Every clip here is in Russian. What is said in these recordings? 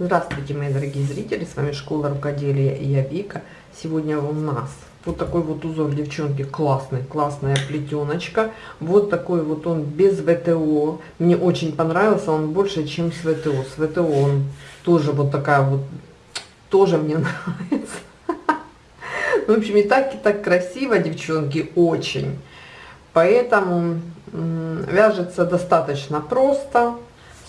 Здравствуйте, мои дорогие зрители, с вами Школа Рукоделия и я Вика. Сегодня у нас вот такой вот узор, девчонки, классный, классная плетеночка. Вот такой вот он без ВТО. Мне очень понравился, он больше, чем с ВТО. С ВТО он тоже вот такая вот, тоже мне нравится. В общем, и так, и так красиво, девчонки, очень. Поэтому вяжется достаточно просто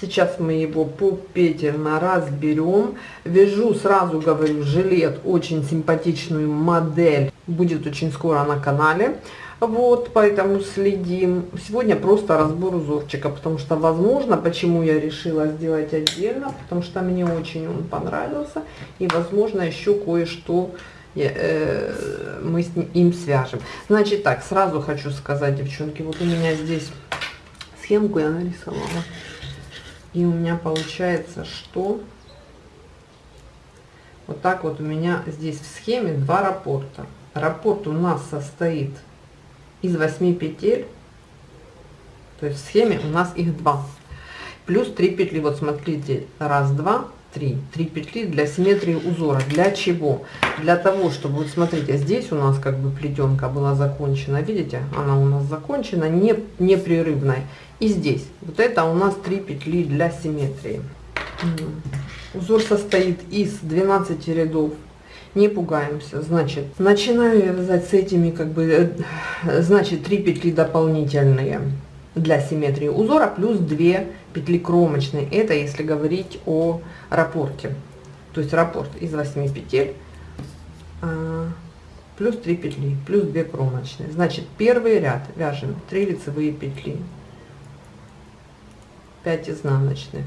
Сейчас мы его попетельно разберем. Вяжу, сразу говорю, жилет, очень симпатичную модель. Будет очень скоро на канале. Вот, поэтому следим. Сегодня просто разбор узорчика, потому что, возможно, почему я решила сделать отдельно, потому что мне очень он понравился. И, возможно, еще кое-что э, мы с ним, им свяжем. Значит так, сразу хочу сказать, девчонки, вот у меня здесь схемку я нарисовала. И у меня получается, что вот так вот у меня здесь в схеме два раппорта. Раппорт у нас состоит из 8 петель, то есть в схеме у нас их два. Плюс 3 петли, вот смотрите, раз, два, три. Три петли для симметрии узора. Для чего? Для того, чтобы, вот смотрите, здесь у нас как бы плетенка была закончена, видите? Она у нас закончена, не, непрерывной. И здесь, вот это у нас 3 петли для симметрии. Узор состоит из 12 рядов. Не пугаемся. Значит, начинаю я вязать с этими, как бы, э, значит, 3 петли дополнительные для симметрии узора, плюс 2 петли кромочные. Это если говорить о раппорте. То есть раппорт из 8 петель, а, плюс 3 петли, плюс 2 кромочные. Значит, первый ряд вяжем 3 лицевые петли, 5 изнаночных.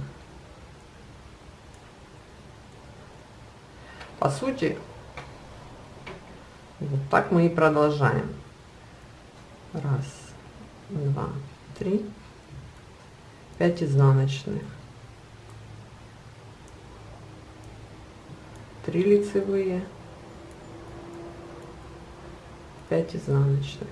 По сути, вот так мы и продолжаем. Раз, два, три, пять изнаночных. Три лицевые, пять изнаночных.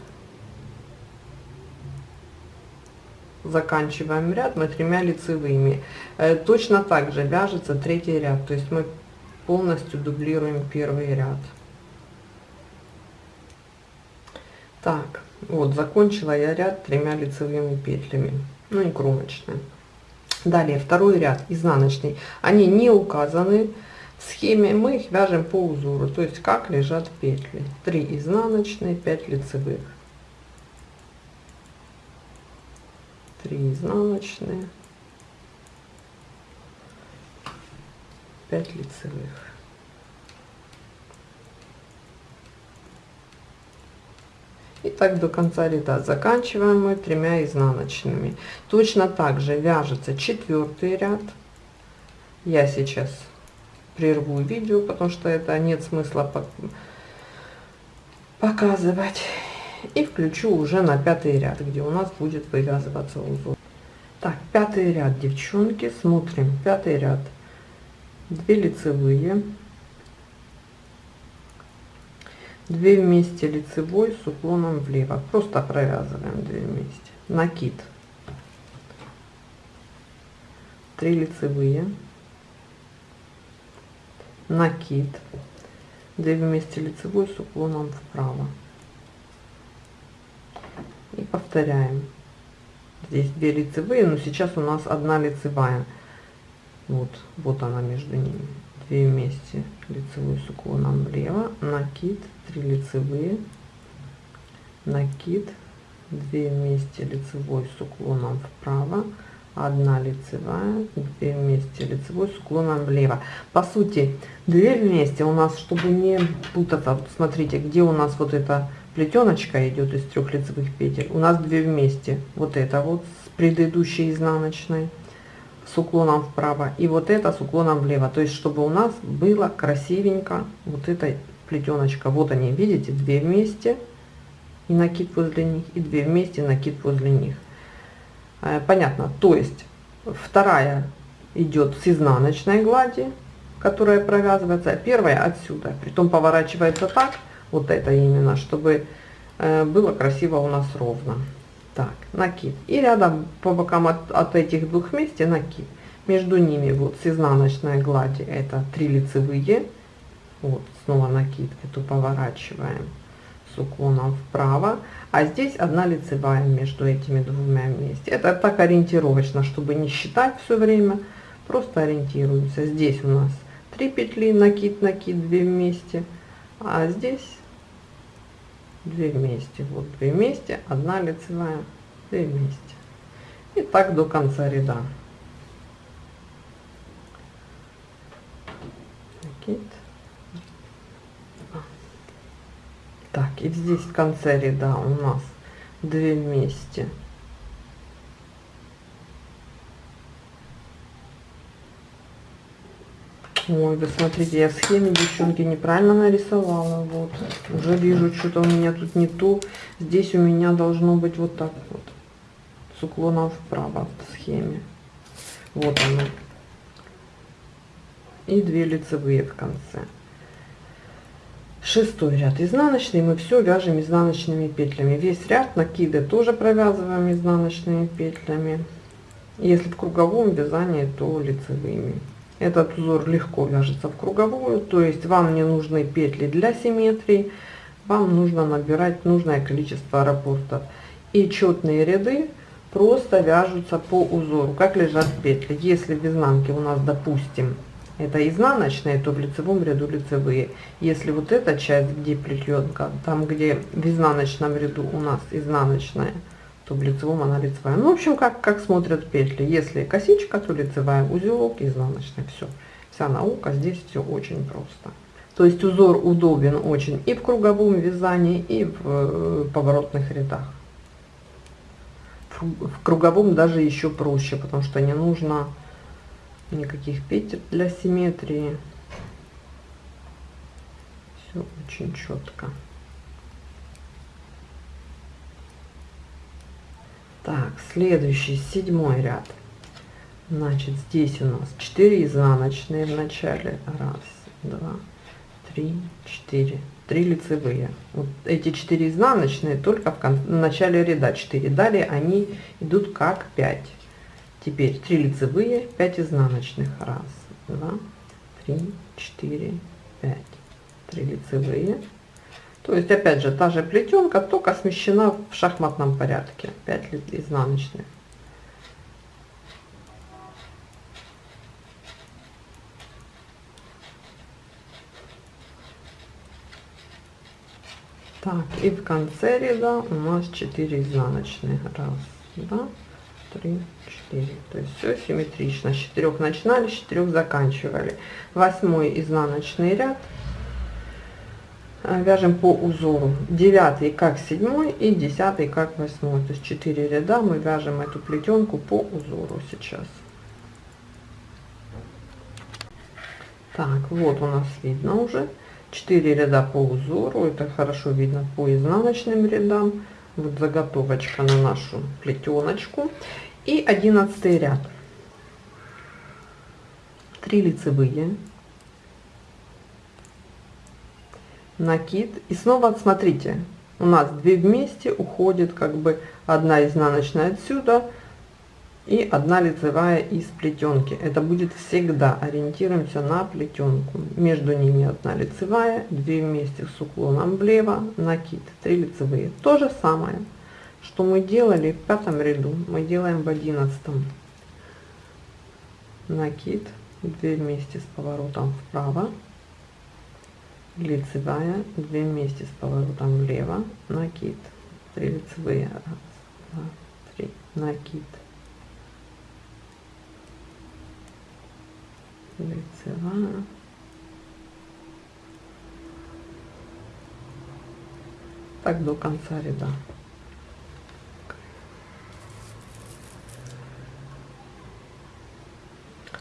заканчиваем ряд мы тремя лицевыми. Э, точно так же вяжется третий ряд, то есть мы полностью дублируем первый ряд. Так, вот закончила я ряд тремя лицевыми петлями, ну и кромочные. Далее второй ряд изнаночный, они не указаны в схеме, мы их вяжем по узору, то есть как лежат петли. 3 изнаночные, 5 лицевых. 3 изнаночные 5 лицевых и так до конца ряда. Заканчиваем мы тремя изнаночными. Точно так же вяжется четвертый ряд. Я сейчас прерву видео потому что это нет смысла показывать. И включу уже на пятый ряд, где у нас будет вывязываться узор. Так, пятый ряд, девчонки, смотрим, пятый ряд, 2 лицевые, 2 вместе лицевой с уклоном влево, просто провязываем 2 вместе, накид, 3 лицевые, накид, 2 вместе лицевой с уклоном вправо. И повторяем. Здесь две лицевые но сейчас у нас одна лицевая. Вот вот она между ними две вместе лицевую с уклоном влево накид 3 лицевые накид 2 вместе лицевой с уклоном вправо 1 лицевая 2 вместе лицевой с уклоном влево. По сути 2 вместе у нас чтобы не путаться. Вот смотрите где у нас вот это плетеночка идет из трех лицевых петель. У нас две вместе. Вот это вот с предыдущей изнаночной с уклоном вправо и вот это с уклоном влево. То есть чтобы у нас было красивенько вот эта плетеночка вот они видите две вместе и накид возле них и две вместе накид возле них. Э, понятно. То есть вторая идет с изнаночной глади которая провязывается. Первая отсюда притом поворачивается так вот это именно, чтобы э, было красиво у нас ровно. Так, накид. И рядом по бокам от, от этих двух вместе накид. между ними вот с изнаночной глади это 3 лицевые. Вот снова накид эту поворачиваем с уклоном вправо. А здесь одна лицевая между этими двумя вместе. Это так ориентировочно чтобы не считать все время. Просто ориентируемся. Здесь у нас 3 петли накид накид 2 вместе. А здесь 2 вместе вот 2 вместе одна лицевая 2 вместе. И так до конца ряда. Так и здесь в конце ряда у нас 2 вместе Ой, вы смотрите, я в схеме, девчонки, неправильно нарисовала. Вот. Уже вижу, что-то у меня тут не то. Здесь у меня должно быть вот так вот. С уклоном вправо в схеме. Вот оно. И две лицевые в конце. Шестой ряд изнаночный. Мы все вяжем изнаночными петлями. Весь ряд накиды тоже провязываем изнаночными петлями. Если в круговом вязании, то лицевыми. Этот узор легко вяжется в круговую, то есть вам не нужны петли для симметрии, вам нужно набирать нужное количество рапортов. И четные ряды просто вяжутся по узору, как лежат петли. Если в изнанке у нас, допустим, это изнаночные, то в лицевом ряду лицевые. Если вот эта часть, где плетенка, там где в изнаночном ряду у нас изнаночная, то в лицевом она лицевая. Ну, в общем, как, как смотрят петли. Если косичка, то лицевая, узелок, изнаночный. Все. Вся наука, здесь все очень просто. То есть узор удобен очень и в круговом вязании, и в э, поворотных рядах. В круговом даже еще проще, потому что не нужно никаких петель для симметрии. Все очень четко. Так, следующий, седьмой ряд. Значит, здесь у нас 4 изнаночные в начале. Раз, два, три, четыре. Три лицевые. Вот эти 4 изнаночные только в, кон в начале ряда 4. Далее они идут как 5. Теперь 3 лицевые, 5 изнаночных. Раз, два, три, четыре, пять. 3 лицевые, то есть, опять же, та же плетенка, только смещена в шахматном порядке. 5 изнаночных. Так, и в конце ряда у нас 4 изнаночные. Раз, два, три, четыре. То есть все симметрично. С 4 начинали, с 4 заканчивали. Восьмой изнаночный ряд вяжем по узору. 9 как 7 и 10 как 8 то есть 4 ряда. Мы вяжем эту плетенку по узору сейчас. Так вот у нас видно уже. 4 ряда по узору. Это хорошо видно по изнаночным рядам. Вот заготовочка на нашу плетеночку. И 11 ряд. 3 лицевые накид и снова смотрите у нас две вместе уходит как бы одна изнаночная отсюда и одна лицевая из плетенки. Это будет всегда. Ориентируемся на плетенку. Между ними одна лицевая две вместе с уклоном влево накид 3 лицевые. То же самое что мы делали в пятом ряду. Мы делаем в одиннадцатом накид 2 вместе с поворотом вправо лицевая 2 вместе с поворотом влево накид 3 лицевые 1 2 3 накид лицевая. Так до конца ряда.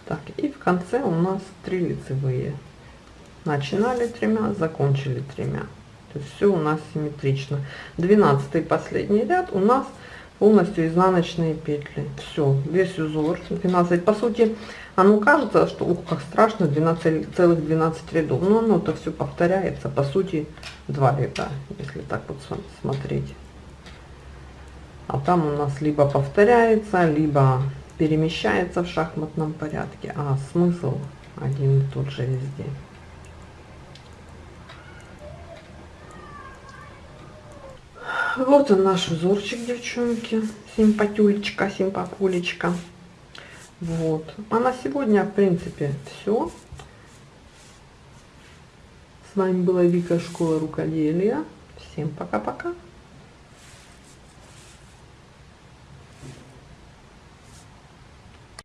Так и в конце у нас 3 лицевые начинали тремя закончили тремя. То есть все у нас симметрично. 12 последний ряд у нас полностью изнаночные петли. Все весь узор 12 по сути оно кажется что ух как страшно 12 целых 12 рядов. Но оно то все повторяется. По сути два ряда если так вот смотреть. А там у нас либо повторяется либо перемещается в шахматном порядке, а смысл один и тот же везде. Вот он наш узорчик, девчонки. Симпатюлечка, симпапулечка. Вот. А на сегодня, в принципе, все. С вами была Вика Школа Рукоделия. Всем пока-пока.